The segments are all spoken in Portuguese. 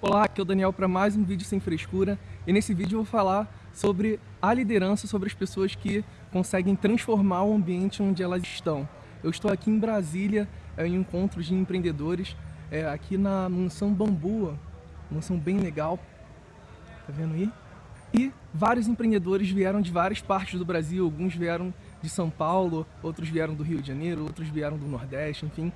Olá, aqui é o Daniel para mais um vídeo sem frescura e nesse vídeo eu vou falar sobre a liderança, sobre as pessoas que conseguem transformar o ambiente onde elas estão. Eu estou aqui em Brasília, é, em encontros de empreendedores, é, aqui na mansão Bambua, mansão bem legal, tá vendo aí? E vários empreendedores vieram de várias partes do Brasil, alguns vieram de São Paulo, outros vieram do Rio de Janeiro, outros vieram do Nordeste, enfim.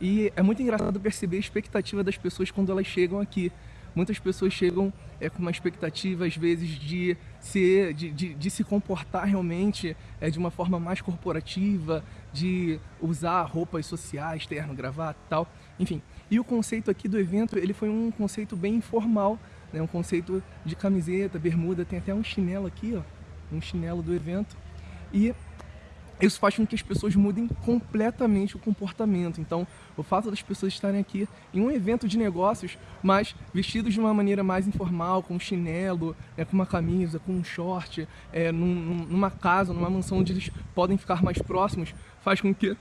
E é muito engraçado perceber a expectativa das pessoas quando elas chegam aqui. Muitas pessoas chegam é, com uma expectativa, às vezes, de, ser, de, de, de se comportar realmente é, de uma forma mais corporativa, de usar roupas sociais, terno, gravata e tal. Enfim, e o conceito aqui do evento, ele foi um conceito bem informal, né? um conceito de camiseta, bermuda, tem até um chinelo aqui, ó, um chinelo do evento. E isso faz com que as pessoas mudem completamente o comportamento. Então, o fato das pessoas estarem aqui em um evento de negócios, mas vestidos de uma maneira mais informal, com um chinelo, é, com uma camisa, com um short, é, num, numa casa, numa mansão onde eles podem ficar mais próximos, faz com que,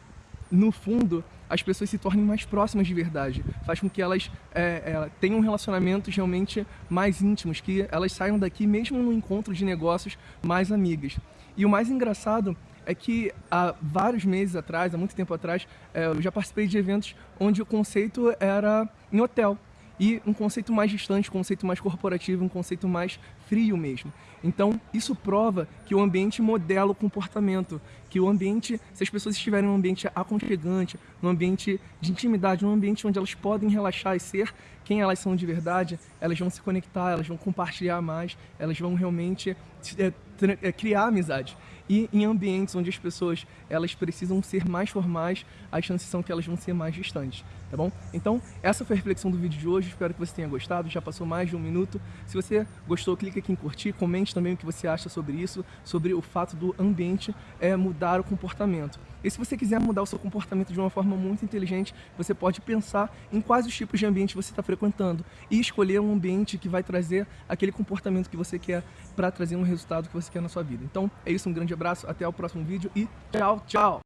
no fundo, as pessoas se tornem mais próximas de verdade, faz com que elas é, é, tenham relacionamentos realmente mais íntimos, que elas saiam daqui mesmo no encontro de negócios mais amigas. E o mais engraçado é que há vários meses atrás, há muito tempo atrás, é, eu já participei de eventos onde o conceito era em hotel e um conceito mais distante, um conceito mais corporativo, um conceito mais frio mesmo. Então, isso prova que o ambiente modela o comportamento, que o ambiente, se as pessoas estiverem num ambiente aconchegante, num ambiente de intimidade, num ambiente onde elas podem relaxar e ser quem elas são de verdade, elas vão se conectar, elas vão compartilhar mais, elas vão realmente é, criar amizade. E em ambientes onde as pessoas elas precisam ser mais formais, as chances são que elas vão ser mais distantes, tá bom? Então, essa foi a reflexão do vídeo de hoje, espero que você tenha gostado, já passou mais de um minuto. Se você gostou, clique aqui em curtir, comente também o que você acha sobre isso, sobre o fato do ambiente é, mudar o comportamento. E se você quiser mudar o seu comportamento de uma forma muito inteligente, você pode pensar em quais os tipos de ambiente você está frequentando e escolher um ambiente que vai trazer aquele comportamento que você quer para trazer um resultado que você quer na sua vida. Então é isso, um grande abraço, até o próximo vídeo e tchau, tchau!